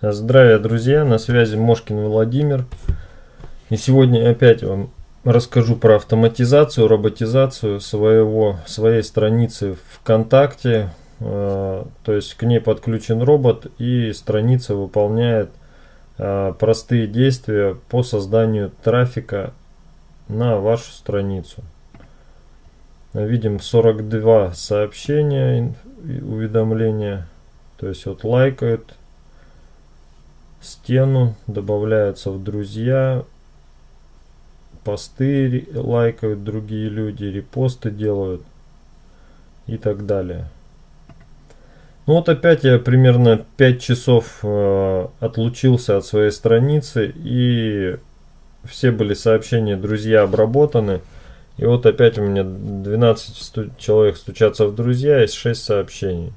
Здравия, друзья! На связи Мошкин Владимир. И сегодня опять вам расскажу про автоматизацию, роботизацию своего, своей страницы ВКонтакте. Э, то есть к ней подключен робот и страница выполняет э, простые действия по созданию трафика на вашу страницу. Видим 42 сообщения, уведомления. То есть вот лайкают стену, добавляются в друзья, посты лайкают другие люди, репосты делают и так далее. Ну вот опять я примерно 5 часов э, отлучился от своей страницы и все были сообщения друзья обработаны. И вот опять у меня 12 сту человек стучатся в друзья, есть 6 сообщений.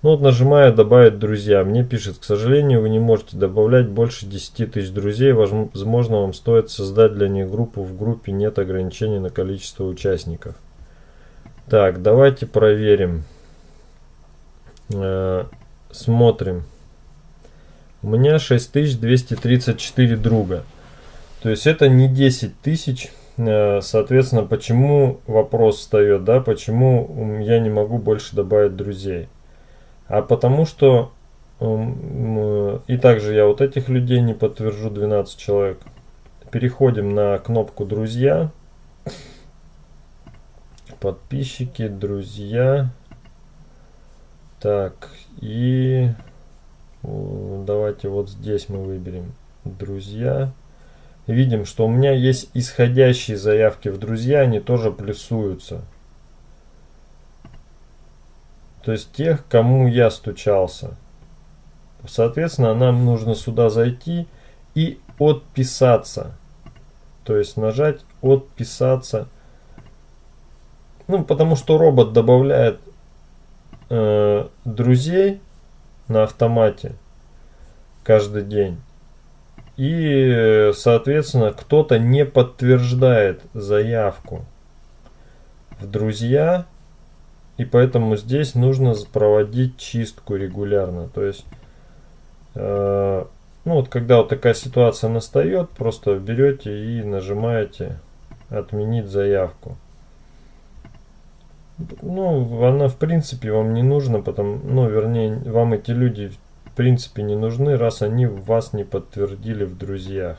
Ну вот нажимаю добавить друзья. Мне пишет, к сожалению, вы не можете добавлять больше 10 тысяч друзей. Возможно, вам стоит создать для них группу. В группе нет ограничений на количество участников. Так, давайте проверим. Э, смотрим. У меня 6234 друга. То есть это не 10 тысяч. Э, соответственно, почему вопрос встает, да, почему я не могу больше добавить друзей? А потому что, и также я вот этих людей не подтвержу, 12 человек. Переходим на кнопку «Друзья», подписчики, друзья. Так, и давайте вот здесь мы выберем «Друзья» видим, что у меня есть исходящие заявки в друзья, они тоже плюсуются. То есть тех, кому я стучался. Соответственно, нам нужно сюда зайти и отписаться. То есть нажать отписаться. Ну, потому что робот добавляет э, друзей на автомате каждый день. И, соответственно, кто-то не подтверждает заявку в друзья, и поэтому здесь нужно проводить чистку регулярно. То есть, э, ну вот когда вот такая ситуация настает, просто берете и нажимаете отменить заявку. Ну, она в принципе вам не нужна, потому, ну, вернее, вам эти люди принципе не нужны, раз они вас не подтвердили в друзьях.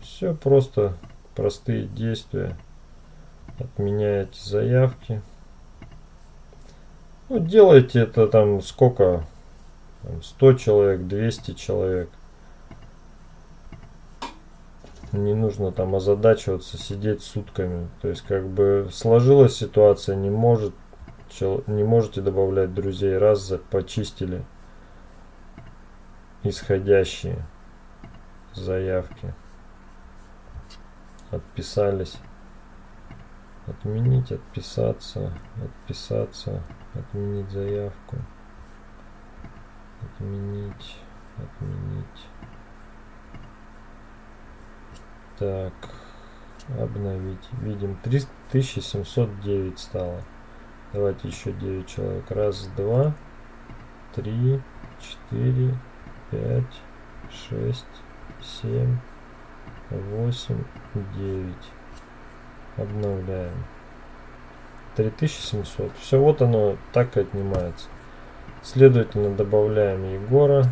Все просто простые действия. Отменяете заявки. Ну, делайте это там сколько? 100 человек, 200 человек. Не нужно там озадачиваться, сидеть сутками. То есть, как бы сложилась ситуация, не может, не можете добавлять друзей, раз почистили исходящие заявки отписались отменить отписаться отписаться отменить заявку отменить отменить так обновить видим 3709 стало давайте еще 9 человек раз два три четыре пять, шесть, семь, восемь, девять. Обновляем. 3700. Все, вот оно так и отнимается. Следовательно, добавляем Егора.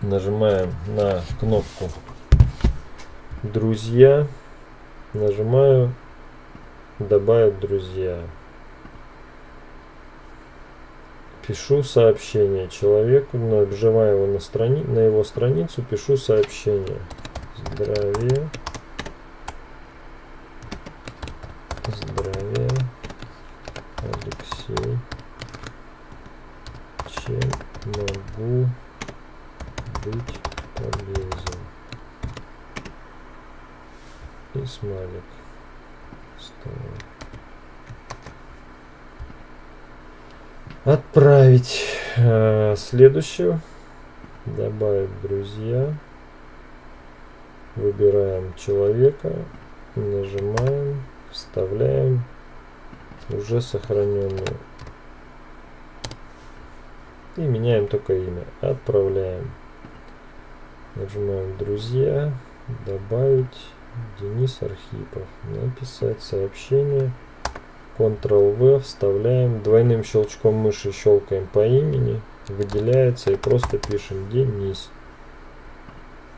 Нажимаем на кнопку «Друзья». Нажимаю «Добавить друзья». пишу сообщение человеку, нажимаю его на, страни на его страницу, пишу сообщение. Здравия. Алексей. Чем могу быть полезен? И смайлик. Ставим. Отправить э, следующую. Добавить друзья. Выбираем человека. Нажимаем. Вставляем уже сохраненную И меняем только имя. Отправляем. Нажимаем «Друзья», «Добавить», Денис Архипов. Написать сообщение. Ctrl-V, вставляем, двойным щелчком мыши щелкаем по имени, выделяется и просто пишем Денис.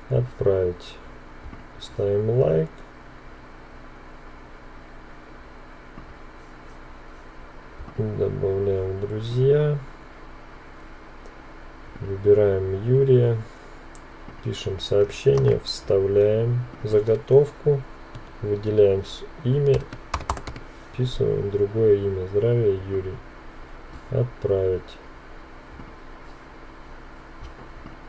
Отправить. Ставим лайк. Добавляем друзья. Выбираем Юрия. Пишем сообщение, вставляем заготовку, выделяем имя, вписываем другое имя. Здравия Юрий. Отправить.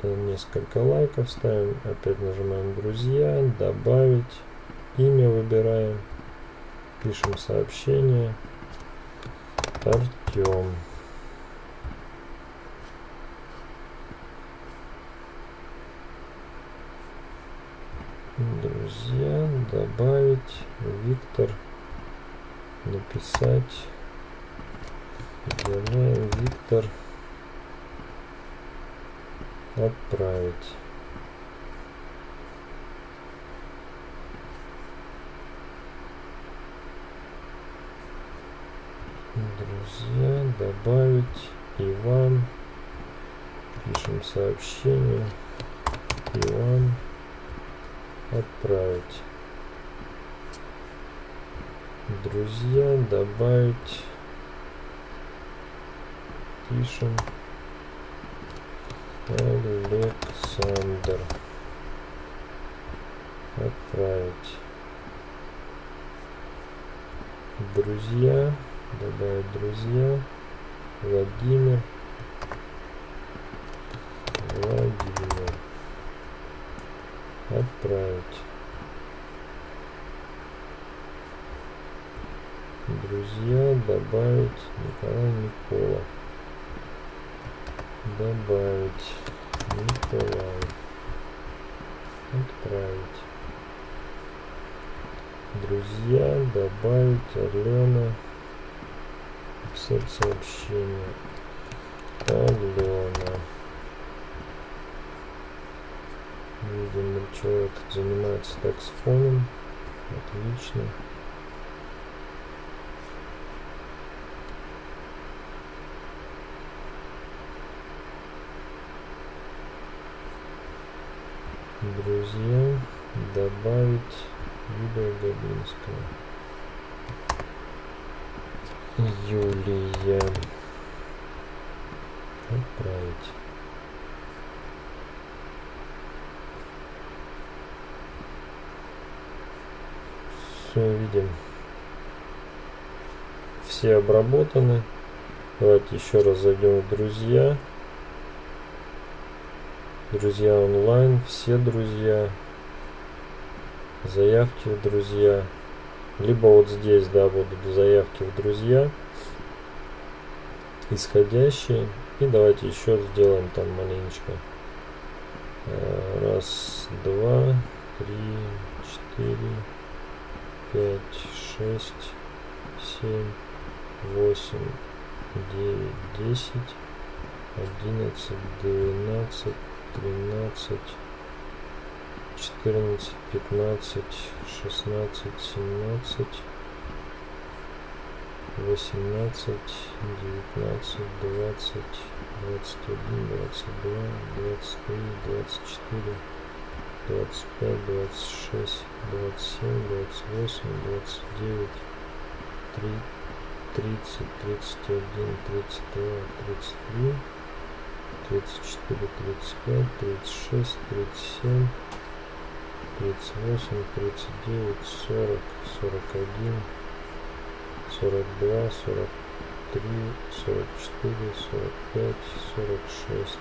Несколько лайков ставим. Опять нажимаем друзья, добавить. Имя выбираем. Пишем сообщение. Артем. друзья добавить виктор написать. Виктор. Отправить. Друзья добавить. Иван. Пишем сообщение. Иван. Отправить друзья добавить. Пишем. Александр. Отправить. Друзья добавить друзья. Владимир. Владимир. Отправить. Друзья, добавить Николай Никола. Добавить Николай. Отправить. Друзья, добавить Алена. Писать сообщение. Алена. Видим, человек занимается таксфоном. Отлично. Друзья, добавить Юлия Габинская. Юлия. Отправить. все видим. Все обработаны. Давайте еще раз зайдем в друзья. Друзья онлайн, все друзья. Заявки в друзья. Либо вот здесь, да, будут заявки в друзья. Исходящие. И давайте еще сделаем там маленечко. Э, раз, два, три, четыре пять, шесть, семь, восемь, девять, десять, одиннадцать, двенадцать, тринадцать, четырнадцать, пятнадцать, шестнадцать, семнадцать, восемнадцать, девятнадцать, двадцать, двадцать один, двадцать два, двадцать три, двадцать четыре двадцать пять, двадцать шесть, двадцать семь, двадцать восемь, двадцать девять, три, тридцать, тридцать один, тридцать два, тридцать три, тридцать четыре, тридцать пять, тридцать шесть, тридцать семь, тридцать восемь, тридцать девять, сорок, сорок один, сорок два, сорок три, сорок четыре, сорок пять, сорок шесть.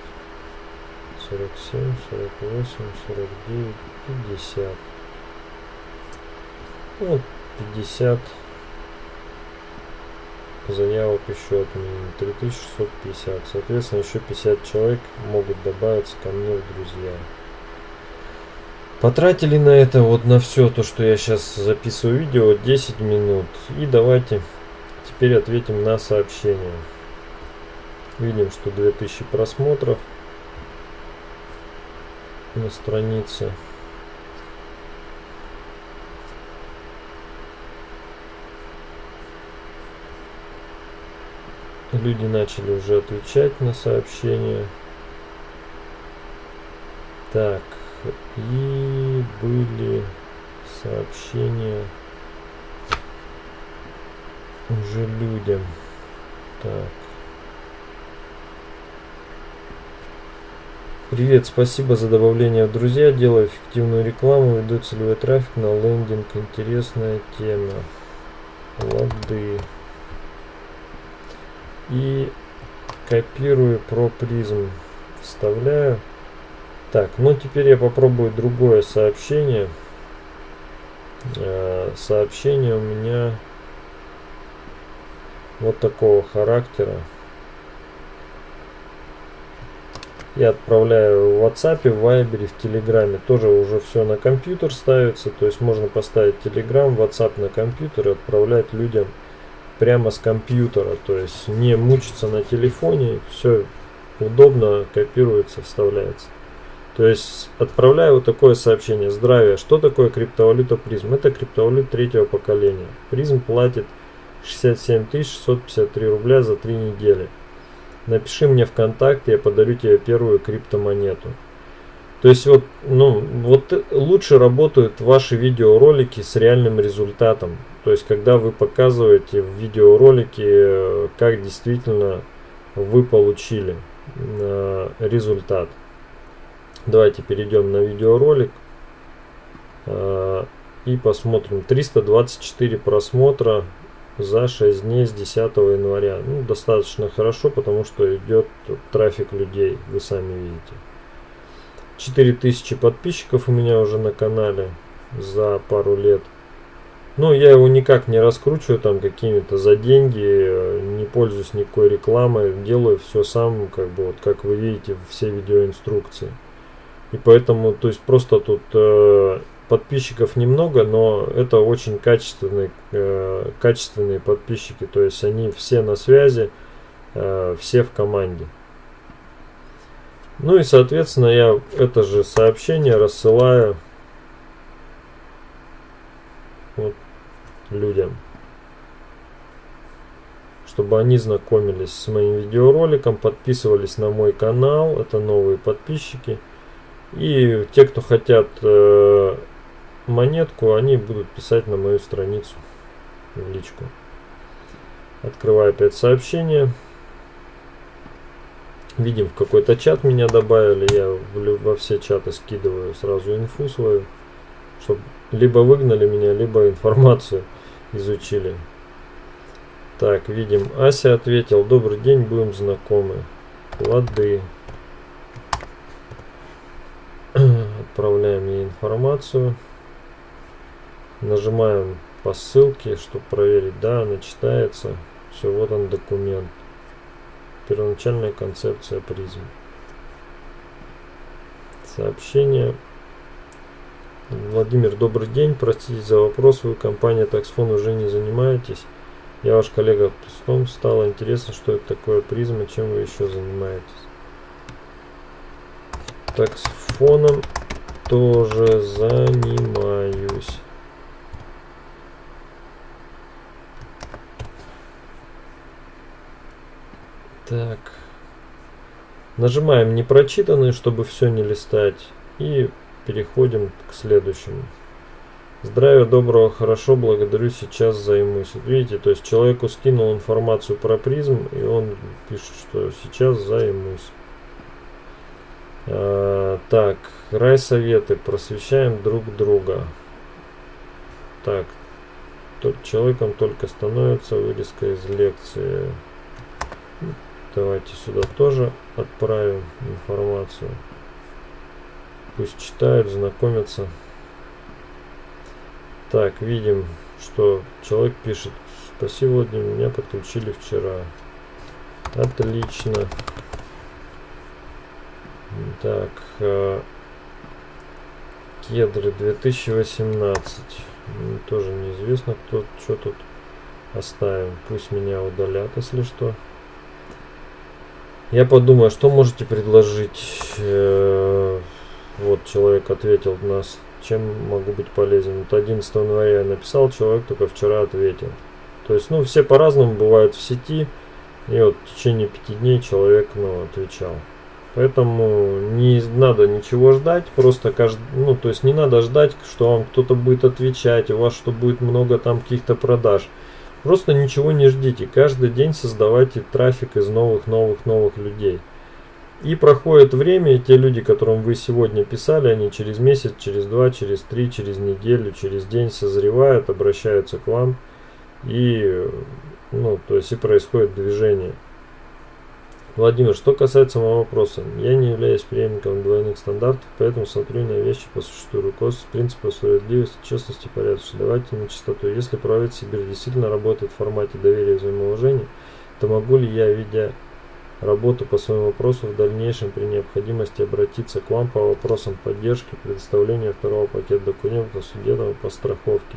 47, 48, 49, 50. Вот 50 заявок еще отменено. 3650. Соответственно, еще 50 человек могут добавиться ко мне в друзья. Потратили на это вот на все то, что я сейчас записываю видео, 10 минут. И давайте теперь ответим на сообщение. Видим, что 2000 просмотров на странице. Люди начали уже отвечать на сообщения. Так, и были сообщения уже людям. Так. Привет, спасибо за добавление в друзья. Делаю эффективную рекламу, веду целевой трафик на лендинг. Интересная тема. Лады. И копирую про призм. Вставляю. Так, ну теперь я попробую другое сообщение. Э, сообщение у меня вот такого характера. Я отправляю в WhatsApp, в Viber, в Telegram. Тоже уже все на компьютер ставится. То есть можно поставить Telegram, WhatsApp на компьютер и отправлять людям прямо с компьютера. То есть не мучиться на телефоне. Все удобно копируется, вставляется. То есть отправляю вот такое сообщение. Здравия. Что такое криптовалюта призм? Это криптовалюта третьего поколения. Призм платит 67 653 рубля за 3 недели. Напиши мне ВКонтакте, я подарю тебе первую криптомонету. То есть вот, ну, вот лучше работают ваши видеоролики с реальным результатом. То есть когда вы показываете в видеоролике, как действительно вы получили э, результат. Давайте перейдем на видеоролик э, и посмотрим. 324 просмотра за 6 дней с 10 января. Ну, достаточно хорошо, потому что идет трафик людей, вы сами видите. 4000 подписчиков у меня уже на канале за пару лет. Но я его никак не раскручиваю там какими-то за деньги, не пользуюсь никакой рекламой, делаю все сам, как бы вот как вы видите, все видеоинструкции. И поэтому, то есть просто тут э, подписчиков немного, но это очень качественные, э, качественные подписчики. То есть они все на связи, э, все в команде. Ну и соответственно я это же сообщение рассылаю вот, людям. Чтобы они знакомились с моим видеороликом, подписывались на мой канал. Это новые подписчики. И те, кто хотят э, монетку, они будут писать на мою страницу в личку. Открываю опять сообщение. Видим, в какой-то чат меня добавили. Я во все чаты скидываю сразу инфу свою. Чтобы либо выгнали меня, либо информацию изучили. Так, видим, Ася ответил. Добрый день, будем знакомы. Лады. Отправляем ей информацию. Нажимаем по ссылке, чтобы проверить, да, она читается. Все, вот он документ. Первоначальная концепция призм. Сообщение. Владимир, добрый день. Простите за вопрос. Вы компания Таксфон уже не занимаетесь. Я ваш коллега Пустом. Стало интересно, что это такое призма, чем вы еще занимаетесь. Таксфоном тоже занимаюсь. Так. Нажимаем непрочитанные, чтобы все не листать. И переходим к следующему. Здравия, доброго, хорошо, благодарю, сейчас займусь. видите, то есть человеку скинул информацию про призм, и он пишет, что сейчас займусь. А, так, рай советы, просвещаем друг друга. Так, человеком только становится вырезка из лекции. Давайте сюда тоже отправим информацию. Пусть читают, знакомятся. Так, видим, что человек пишет. Спасибо, Владимир, меня подключили вчера. Отлично. Так, э, кедры 2018. Тоже неизвестно, кто что тут оставим. Пусть меня удалят, если что. Я подумаю, что можете предложить? Э, вот человек ответил нас, чем могу быть полезен. Вот 11 января я написал, человек только вчера ответил. То есть, ну, все по-разному бывают в сети. И вот в течение пяти дней человек, ну, отвечал. Поэтому не надо ничего ждать, просто каждый, ну, то есть не надо ждать, что вам кто-то будет отвечать, у вас что будет много там каких-то продаж. Просто ничего не ждите, каждый день создавайте трафик из новых-новых-новых людей. И проходит время, и те люди, которым вы сегодня писали, они через месяц, через два, через три, через неделю, через день созревают, обращаются к вам. И, ну, то есть и происходит движение. Владимир, что касается моего вопроса, я не являюсь преемником двойных стандартов, поэтому смотрю на вещи по существу, руководствуюсь принципом справедливости, честности, порядочности. Давайте на чистоту. Если правитель Сибирь действительно работает в формате доверия и взаимоуважения, то могу ли я, видя работу по своему вопросу, в дальнейшем при необходимости обратиться к вам по вопросам поддержки, предоставления второго пакета документов судебного по страховке?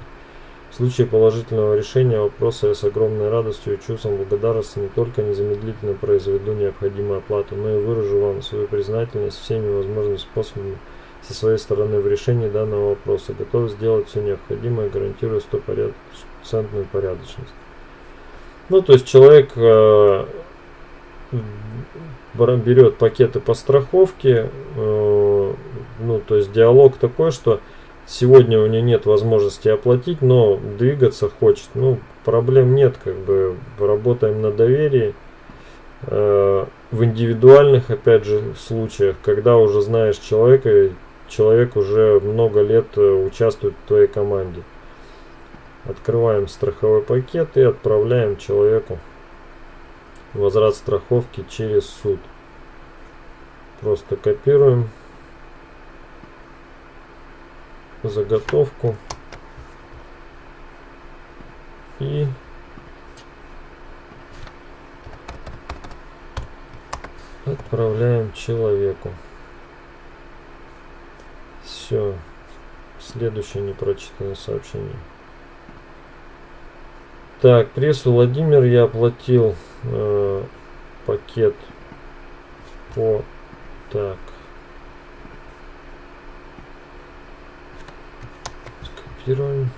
В случае положительного решения вопроса я с огромной радостью и чувством благодарности не только незамедлительно произведу необходимую оплату, но и выражу вам свою признательность всеми возможными способами со своей стороны в решении данного вопроса. Готов сделать все необходимое, гарантирую стопроцентную порядочность. Ну, то есть человек э, берет пакеты по страховке, э, ну, то есть диалог такой, что Сегодня у нее нет возможности оплатить, но двигаться хочет. Ну, проблем нет, как бы работаем на доверии. Э, в индивидуальных, опять же, случаях, когда уже знаешь человека, человек уже много лет э, участвует в твоей команде. Открываем страховой пакет и отправляем человеку возврат страховки через суд. Просто копируем заготовку и отправляем человеку. Все. Следующее непрочитанное сообщение. Так, пресс Владимир я оплатил э, пакет по так Копируем.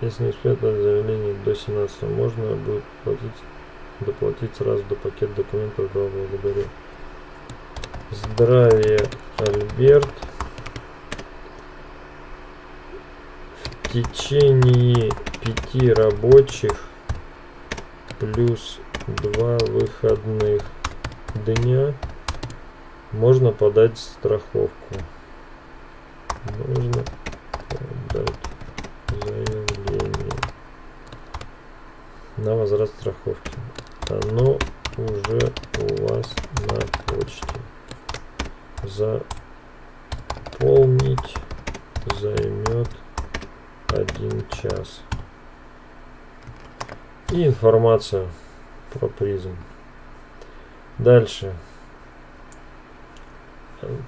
Если не успеет заявление до 17 можно будет платить, доплатить сразу до пакет документов. Да, благодарю. Здравия, Альберт. В течение пяти рабочих плюс два выходных дня можно подать страховку нужно подать заявление на возврат страховки. Оно уже у вас на почте. Заполнить займет один час. И информацию про призм. Дальше.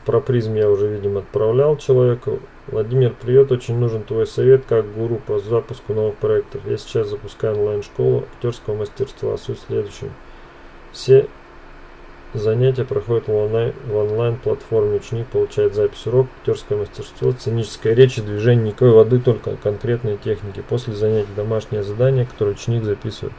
Про призм я уже, видимо, отправлял человеку. Владимир, привет, очень нужен твой совет как гуру по запуску новых проектов. Я сейчас запускаю онлайн-школу актерского мастерства. Суть в. Все занятия проходят в онлайн-платформе. Ученик получает запись урока, актерское мастерство, сценическая речь и движение, никакой воды, только конкретные техники. После занятий домашнее задание, которое ученик записывает.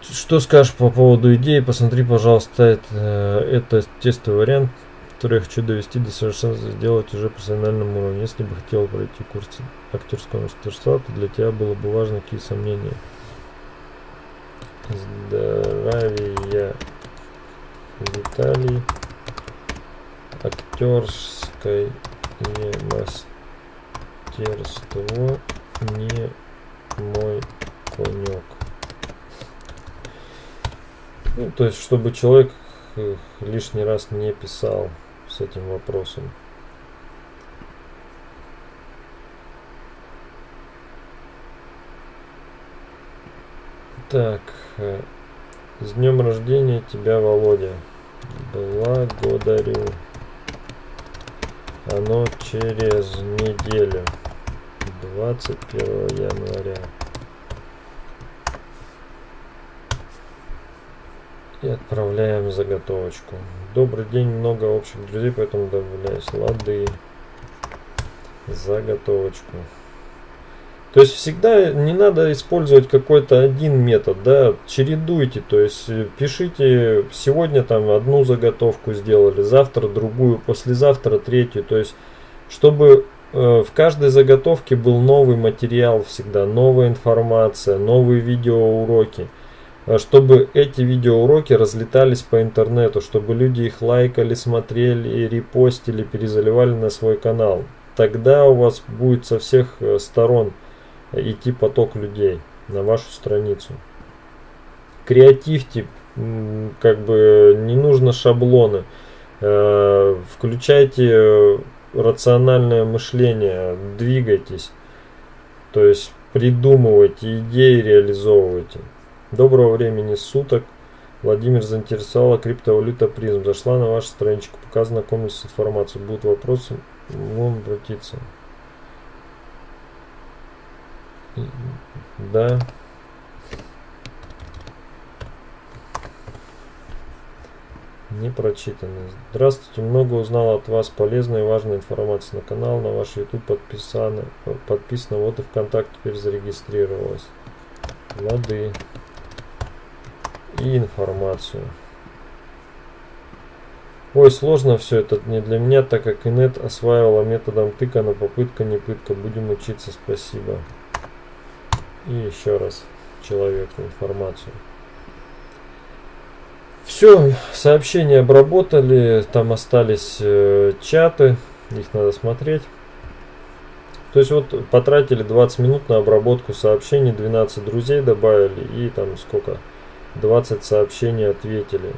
Что скажешь по поводу идеи? Посмотри, пожалуйста, это, это тестовый вариант, который я хочу довести до совершенства, сделать уже профессиональном уровне. Если бы хотел пройти курс актерского мастерства, то для тебя было бы важно какие сомнения. Здравия, Виталий. Актерское мастерство не мой конек. Ну, то есть, чтобы человек э, лишний раз не писал с этим вопросом. Так, э, с днем рождения тебя, Володя. Благодарю. Оно через неделю. 21 января. И отправляем заготовочку. Добрый день, много общих друзей, поэтому добавляюсь. Лады. Заготовочку. То есть всегда не надо использовать какой-то один метод, да, чередуйте, то есть э, пишите сегодня там одну заготовку сделали, завтра другую, послезавтра третью, то есть чтобы э, в каждой заготовке был новый материал всегда, новая информация, новые видеоуроки, э, чтобы эти видеоуроки разлетались по интернету, чтобы люди их лайкали, смотрели, репостили, перезаливали на свой канал. Тогда у вас будет со всех сторон идти поток людей на вашу страницу. Креативьте, как бы не нужно шаблоны. Э, включайте рациональное мышление, двигайтесь. То есть придумывайте, идеи реализовывайте. Доброго времени суток. Владимир заинтересовала криптовалюта призм. Зашла на вашу страничку, пока знакомились с информацией. Будут вопросы, можем обратиться. Да. Не прочитано. Здравствуйте, много узнал от вас полезной и важной информации на канал, на ваш YouTube подписано, подписано, вот и ВКонтакте теперь зарегистрировалась. Лады. И информацию. Ой, сложно все это не для меня, так как инет осваивала методом тыка, но попытка не пытка. Будем учиться, спасибо и еще раз человеку информацию. Все, сообщения обработали, там остались э, чаты, их надо смотреть. То есть вот потратили 20 минут на обработку сообщений, 12 друзей добавили и там сколько? 20 сообщений ответили.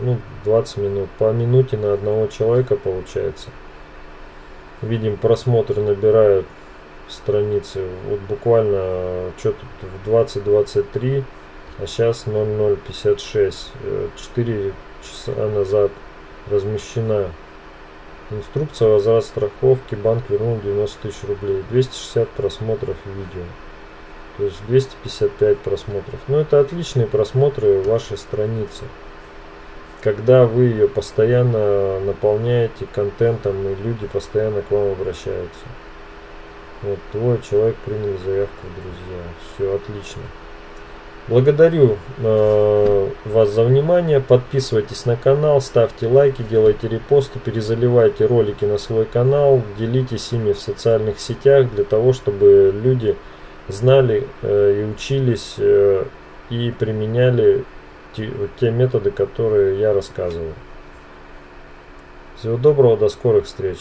Ну, 20 минут. По минуте на одного человека получается. Видим, просмотры набирают страницы. Вот буквально что тут в 2023, а сейчас 0056. 4 часа назад размещена инструкция возврат страховки. Банк вернул 90 тысяч рублей. 260 просмотров видео. То есть 255 просмотров. Но это отличные просмотры вашей страницы. Когда вы ее постоянно наполняете контентом и люди постоянно к вам обращаются. Вот, твой человек принял заявку друзья. Все отлично. Благодарю э, вас за внимание. Подписывайтесь на канал, ставьте лайки, делайте репосты, перезаливайте ролики на свой канал, делитесь ими в социальных сетях для того, чтобы люди знали э, и учились э, и применяли те, те методы, которые я рассказываю. Всего доброго, до скорых встреч.